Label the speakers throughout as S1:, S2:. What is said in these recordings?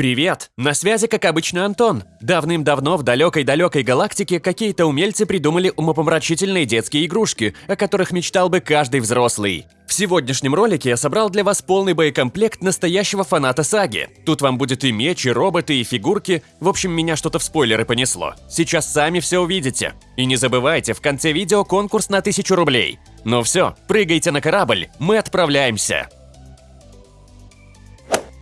S1: Привет! На связи, как обычно, Антон. Давным-давно в далекой-далекой галактике какие-то умельцы придумали умопомрачительные детские игрушки, о которых мечтал бы каждый взрослый. В сегодняшнем ролике я собрал для вас полный боекомплект настоящего фаната саги. Тут вам будет и меч, и роботы, и фигурки. В общем, меня что-то в спойлеры понесло. Сейчас сами все увидите. И не забывайте, в конце видео конкурс на 1000 рублей. Ну все, прыгайте на корабль, мы отправляемся.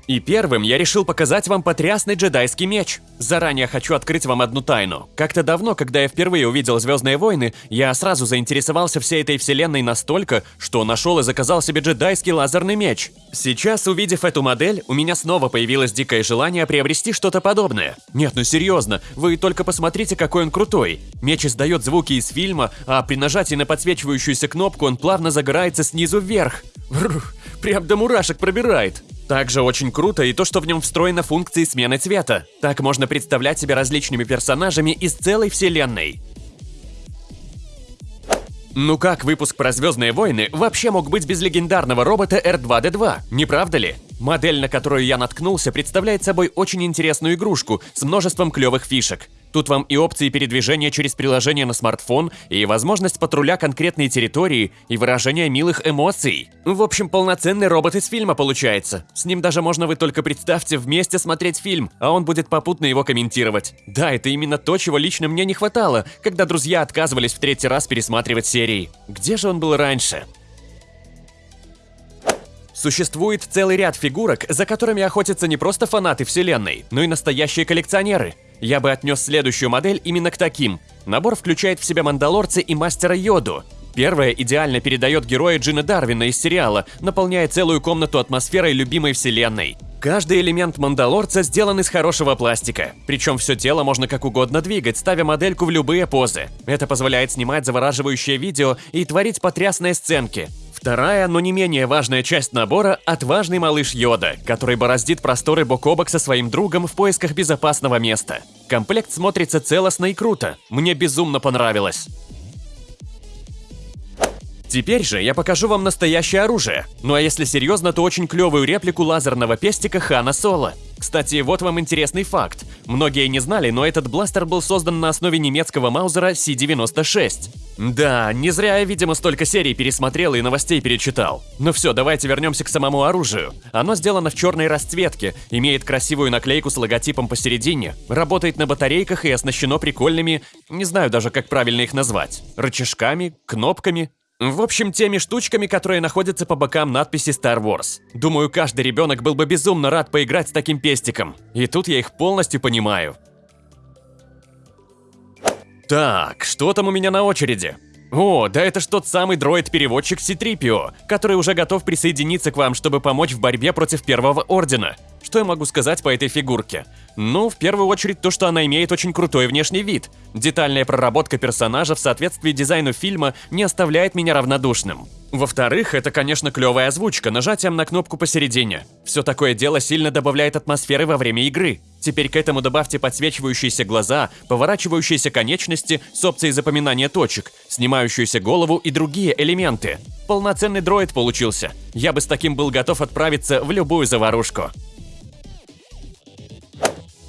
S1: И первым я решил показать вам потрясный джедайский меч. Заранее хочу открыть вам одну тайну. Как-то давно, когда я впервые увидел «Звездные войны», я сразу заинтересовался всей этой вселенной настолько, что нашел и заказал себе джедайский лазерный меч. Сейчас, увидев эту модель, у меня снова появилось дикое желание приобрести что-то подобное. Нет, ну серьезно, вы только посмотрите, какой он крутой. Меч издает звуки из фильма, а при нажатии на подсвечивающуюся кнопку он плавно загорается снизу вверх. Прям до мурашек пробирает. Также очень круто и то, что в нем встроена функция смены цвета. Так можно представлять себя различными персонажами из целой вселенной. Ну как выпуск про Звездные войны вообще мог быть без легендарного робота R2-D2, не правда ли? Модель, на которую я наткнулся, представляет собой очень интересную игрушку с множеством клевых фишек. Тут вам и опции передвижения через приложение на смартфон, и возможность патруля конкретной территории, и выражение милых эмоций. В общем, полноценный робот из фильма получается. С ним даже можно вы только представьте вместе смотреть фильм, а он будет попутно его комментировать. Да, это именно то, чего лично мне не хватало, когда друзья отказывались в третий раз пересматривать серии. Где же он был раньше? Существует целый ряд фигурок, за которыми охотятся не просто фанаты вселенной, но и настоящие коллекционеры. Я бы отнес следующую модель именно к таким. Набор включает в себя Мандалорца и Мастера Йоду. Первая идеально передает героя Джина Дарвина из сериала, наполняя целую комнату атмосферой любимой вселенной. Каждый элемент Мандалорца сделан из хорошего пластика, причем все тело можно как угодно двигать, ставя модельку в любые позы. Это позволяет снимать завораживающее видео и творить потрясные сценки. Вторая, но не менее важная часть набора – отважный малыш Йода, который бороздит просторы бок о бок со своим другом в поисках безопасного места. Комплект смотрится целостно и круто, мне безумно понравилось. Теперь же я покажу вам настоящее оружие. Ну а если серьезно, то очень клевую реплику лазерного пестика Хана Соло. Кстати, вот вам интересный факт. Многие не знали, но этот бластер был создан на основе немецкого маузера C96. Да, не зря я, видимо, столько серий пересмотрел и новостей перечитал. Ну все, давайте вернемся к самому оружию. Оно сделано в черной расцветке, имеет красивую наклейку с логотипом посередине, работает на батарейках и оснащено прикольными, не знаю даже как правильно их назвать, рычажками, кнопками, в общем, теми штучками, которые находятся по бокам надписи Star Wars. Думаю, каждый ребенок был бы безумно рад поиграть с таким пестиком. И тут я их полностью понимаю. Так, что там у меня на очереди? О, да это ж тот самый дроид-переводчик C-3PO, который уже готов присоединиться к вам, чтобы помочь в борьбе против Первого Ордена. Что я могу сказать по этой фигурке? Ну, в первую очередь то, что она имеет очень крутой внешний вид. Детальная проработка персонажа в соответствии дизайну фильма не оставляет меня равнодушным. Во-вторых, это, конечно, клевая озвучка нажатием на кнопку посередине. Все такое дело сильно добавляет атмосферы во время игры. Теперь к этому добавьте подсвечивающиеся глаза, поворачивающиеся конечности с опцией запоминания точек, снимающуюся голову и другие элементы. Полноценный дроид получился. Я бы с таким был готов отправиться в любую заварушку.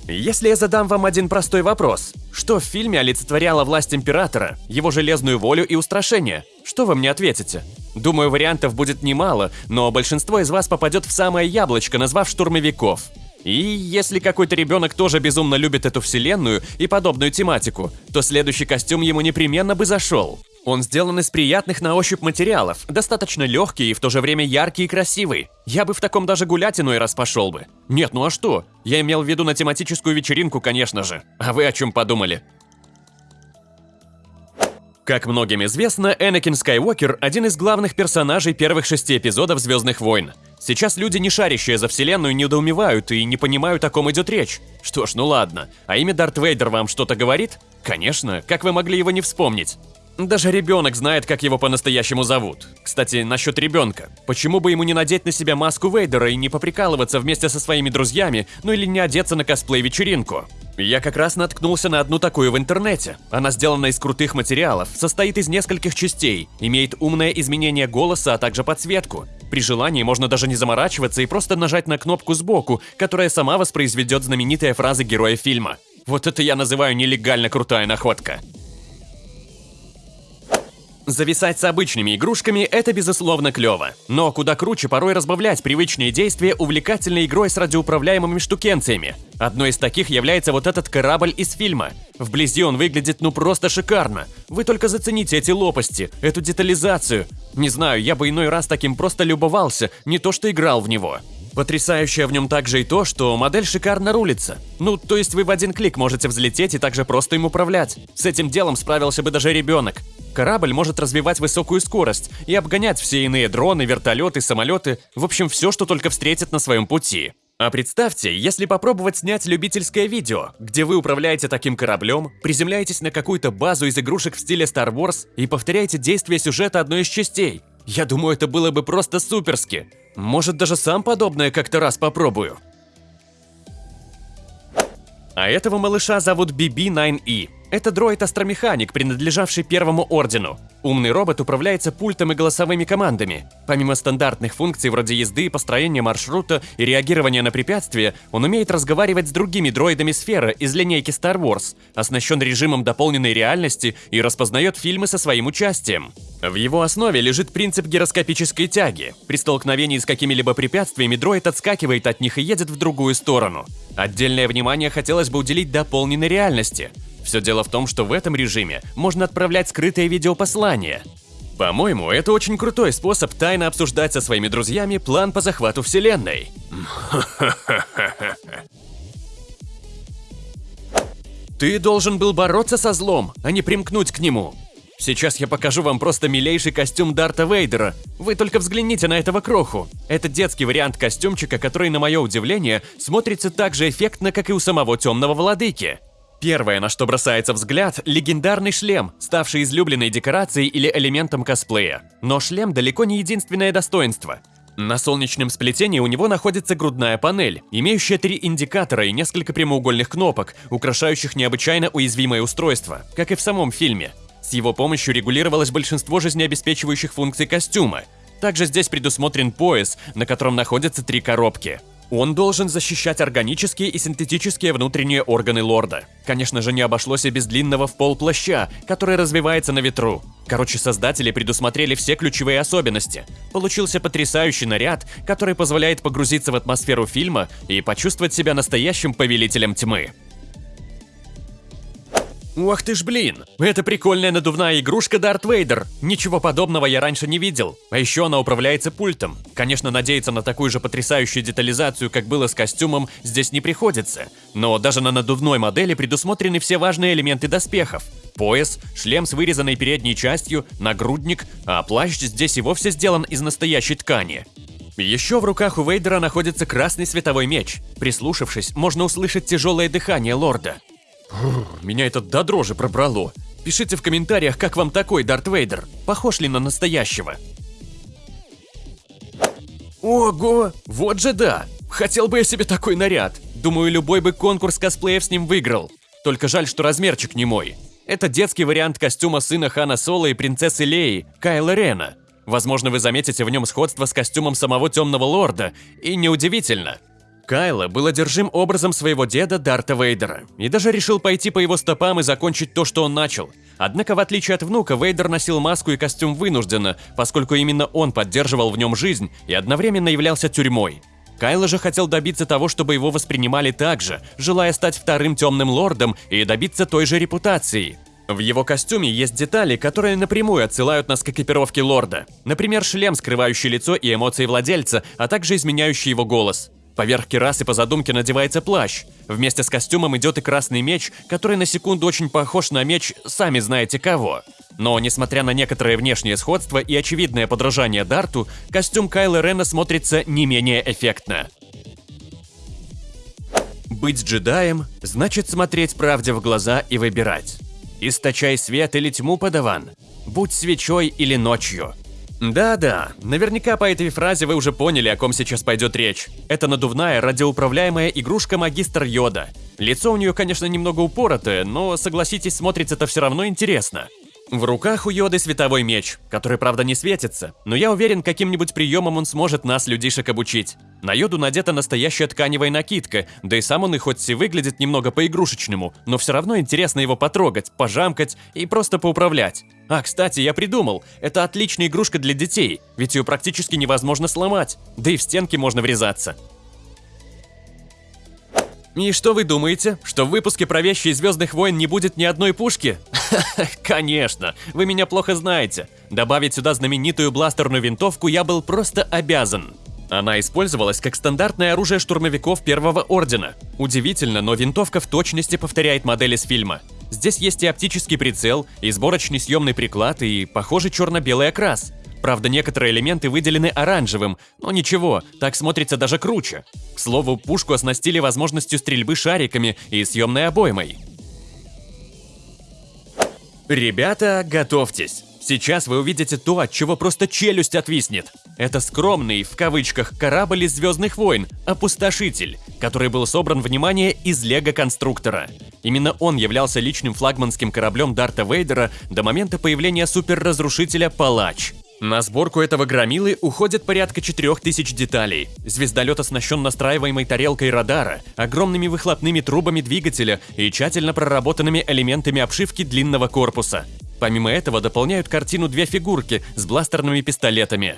S1: Если я задам вам один простой вопрос, что в фильме олицетворяло власть императора, его железную волю и устрашение, что вы мне ответите? Думаю, вариантов будет немало, но большинство из вас попадет в самое яблочко, назвав штурмовиков. И если какой-то ребенок тоже безумно любит эту вселенную и подобную тематику, то следующий костюм ему непременно бы зашел. Он сделан из приятных на ощупь материалов, достаточно легкий и в то же время яркий и красивый. Я бы в таком даже гулять иной раз пошел бы. Нет, ну а что? Я имел в виду на тематическую вечеринку, конечно же. А вы о чем подумали? Как многим известно, Энакин Скайуокер – один из главных персонажей первых шести эпизодов «Звездных войн». Сейчас люди, не шарящие за вселенную, недоумевают и не понимают, о ком идет речь. Что ж, ну ладно. А имя Дарт Вейдер вам что-то говорит? Конечно, как вы могли его не вспомнить? Даже ребенок знает, как его по-настоящему зовут. Кстати, насчет ребенка. Почему бы ему не надеть на себя маску Вейдера и не поприкалываться вместе со своими друзьями, ну или не одеться на косплей-вечеринку? Я как раз наткнулся на одну такую в интернете. Она сделана из крутых материалов, состоит из нескольких частей, имеет умное изменение голоса, а также подсветку. При желании можно даже не заморачиваться и просто нажать на кнопку сбоку, которая сама воспроизведет знаменитые фразы героя фильма. Вот это я называю нелегально крутая находка. Зависать с обычными игрушками – это безусловно клево. Но куда круче порой разбавлять привычные действия увлекательной игрой с радиоуправляемыми штукенциями. Одной из таких является вот этот корабль из фильма. Вблизи он выглядит ну просто шикарно. Вы только зацените эти лопасти, эту детализацию. Не знаю, я бы иной раз таким просто любовался, не то что играл в него. Потрясающее в нем также и то, что модель шикарно рулится. Ну, то есть вы в один клик можете взлететь и также просто им управлять. С этим делом справился бы даже ребенок. Корабль может развивать высокую скорость и обгонять все иные дроны, вертолеты, самолеты, в общем, все, что только встретит на своем пути. А представьте, если попробовать снять любительское видео, где вы управляете таким кораблем, приземляетесь на какую-то базу из игрушек в стиле Star Wars и повторяете действия сюжета одной из частей. Я думаю, это было бы просто суперски. Может, даже сам подобное как-то раз попробую. А этого малыша зовут BB-9E. Это дроид-астромеханик, принадлежавший Первому Ордену. Умный робот управляется пультом и голосовыми командами. Помимо стандартных функций вроде езды, построения маршрута и реагирования на препятствия, он умеет разговаривать с другими дроидами сферы из линейки Star Wars, оснащен режимом дополненной реальности и распознает фильмы со своим участием. В его основе лежит принцип гироскопической тяги. При столкновении с какими-либо препятствиями дроид отскакивает от них и едет в другую сторону. Отдельное внимание хотелось бы уделить дополненной реальности – все дело в том, что в этом режиме можно отправлять скрытые видеопослания. По-моему, это очень крутой способ тайно обсуждать со своими друзьями план по захвату вселенной. Ты должен был бороться со злом, а не примкнуть к нему. Сейчас я покажу вам просто милейший костюм Дарта Вейдера. Вы только взгляните на этого кроху. Это детский вариант костюмчика, который, на мое удивление, смотрится так же эффектно, как и у самого Темного Владыки. Первое, на что бросается взгляд – легендарный шлем, ставший излюбленной декорацией или элементом косплея. Но шлем далеко не единственное достоинство. На солнечном сплетении у него находится грудная панель, имеющая три индикатора и несколько прямоугольных кнопок, украшающих необычайно уязвимое устройство, как и в самом фильме. С его помощью регулировалось большинство жизнеобеспечивающих функций костюма. Также здесь предусмотрен пояс, на котором находятся три коробки. Он должен защищать органические и синтетические внутренние органы лорда. Конечно же, не обошлось и без длинного в пол плаща, который развивается на ветру. Короче, создатели предусмотрели все ключевые особенности. Получился потрясающий наряд, который позволяет погрузиться в атмосферу фильма и почувствовать себя настоящим повелителем тьмы. Ух ты ж блин, это прикольная надувная игрушка Дарт Вейдер. Ничего подобного я раньше не видел. А еще она управляется пультом. Конечно, надеяться на такую же потрясающую детализацию, как было с костюмом, здесь не приходится. Но даже на надувной модели предусмотрены все важные элементы доспехов. Пояс, шлем с вырезанной передней частью, нагрудник, а плащ здесь и вовсе сделан из настоящей ткани. Еще в руках у Вейдера находится красный световой меч. Прислушавшись, можно услышать тяжелое дыхание лорда. Меня это до дрожи пробрало. Пишите в комментариях, как вам такой Дарт Вейдер. Похож ли на настоящего? Ого! Вот же да! Хотел бы я себе такой наряд. Думаю, любой бы конкурс косплеев с ним выиграл. Только жаль, что размерчик не мой. Это детский вариант костюма сына Хана Соло и принцессы Леи, Кайла Рена. Возможно, вы заметите в нем сходство с костюмом самого Темного Лорда, и неудивительно. Кайло был одержим образом своего деда Дарта Вейдера и даже решил пойти по его стопам и закончить то, что он начал. Однако, в отличие от внука, Вейдер носил маску и костюм вынужденно, поскольку именно он поддерживал в нем жизнь и одновременно являлся тюрьмой. Кайло же хотел добиться того, чтобы его воспринимали так же, желая стать вторым темным лордом и добиться той же репутации. В его костюме есть детали, которые напрямую отсылают нас к экипировке лорда. Например, шлем, скрывающий лицо и эмоции владельца, а также изменяющий его голос. Поверх керасы по задумке надевается плащ. Вместе с костюмом идет и красный меч, который на секунду очень похож на меч сами знаете кого. Но, несмотря на некоторое внешнее сходство и очевидное подражание Дарту, костюм Кайла Рена смотрится не менее эффектно. Быть джедаем – значит смотреть правде в глаза и выбирать. Источай свет или тьму, подаван. Будь свечой или ночью. Да-да, наверняка по этой фразе вы уже поняли, о ком сейчас пойдет речь. Это надувная радиоуправляемая игрушка Магистр Йода. Лицо у нее, конечно, немного упоротое, но, согласитесь, смотрится это все равно интересно. В руках у Йоды световой меч, который, правда, не светится, но я уверен, каким-нибудь приемом он сможет нас, людишек, обучить. На Йоду надета настоящая тканевая накидка, да и сам он и хоть и выглядит немного по-игрушечному, но все равно интересно его потрогать, пожамкать и просто поуправлять. А, кстати, я придумал, это отличная игрушка для детей, ведь ее практически невозможно сломать, да и в стенки можно врезаться. И что вы думаете, что в выпуске про вещи Звездных войн не будет ни одной пушки? Конечно, вы меня плохо знаете. Добавить сюда знаменитую бластерную винтовку я был просто обязан. Она использовалась как стандартное оружие штурмовиков Первого Ордена. Удивительно, но винтовка в точности повторяет модель из фильма. Здесь есть и оптический прицел, и сборочный съемный приклад, и, похоже, черно-белый окрас. Правда, некоторые элементы выделены оранжевым, но ничего, так смотрится даже круче. К слову, пушку оснастили возможностью стрельбы шариками и съемной обоймой. Ребята, готовьтесь. Сейчас вы увидите то, от чего просто челюсть отвиснет. Это скромный, в кавычках, корабль из Звездных войн, Опустошитель, который был собран, внимание, из лего-конструктора. Именно он являлся личным флагманским кораблем Дарта Вейдера до момента появления суперразрушителя Палач. На сборку этого громилы уходит порядка 4000 деталей. Звездолет оснащен настраиваемой тарелкой радара, огромными выхлопными трубами двигателя и тщательно проработанными элементами обшивки длинного корпуса. Помимо этого дополняют картину две фигурки с бластерными пистолетами.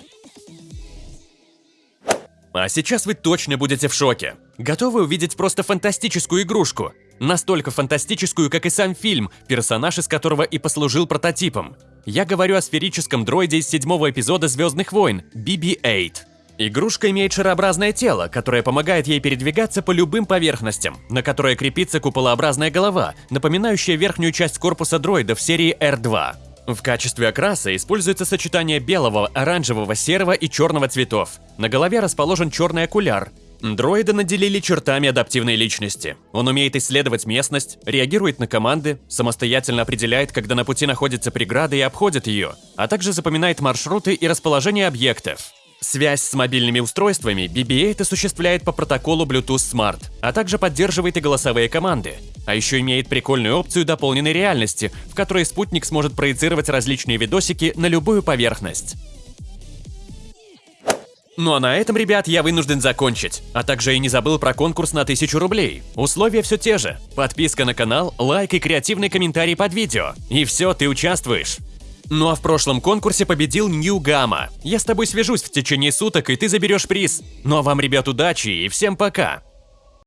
S1: А сейчас вы точно будете в шоке. Готовы увидеть просто фантастическую игрушку? Настолько фантастическую, как и сам фильм, персонаж из которого и послужил прототипом. Я говорю о сферическом дроиде из седьмого эпизода «Звездных войн» BB-8. Игрушка имеет шарообразное тело, которое помогает ей передвигаться по любым поверхностям, на которое крепится куполообразная голова, напоминающая верхнюю часть корпуса дроида в серии R2. В качестве окраса используется сочетание белого, оранжевого, серого и черного цветов. На голове расположен черный окуляр, Дроида наделили чертами адаптивной личности. Он умеет исследовать местность, реагирует на команды, самостоятельно определяет, когда на пути находится преграда и обходит ее, а также запоминает маршруты и расположение объектов. Связь с мобильными устройствами BB-8 осуществляет по протоколу Bluetooth Smart, а также поддерживает и голосовые команды. А еще имеет прикольную опцию дополненной реальности, в которой спутник сможет проецировать различные видосики на любую поверхность. Ну а на этом, ребят, я вынужден закончить. А также и не забыл про конкурс на 1000 рублей. Условия все те же. Подписка на канал, лайк и креативный комментарий под видео. И все, ты участвуешь. Ну а в прошлом конкурсе победил Нью Гамма. Я с тобой свяжусь в течение суток, и ты заберешь приз. Ну а вам, ребят, удачи и всем пока!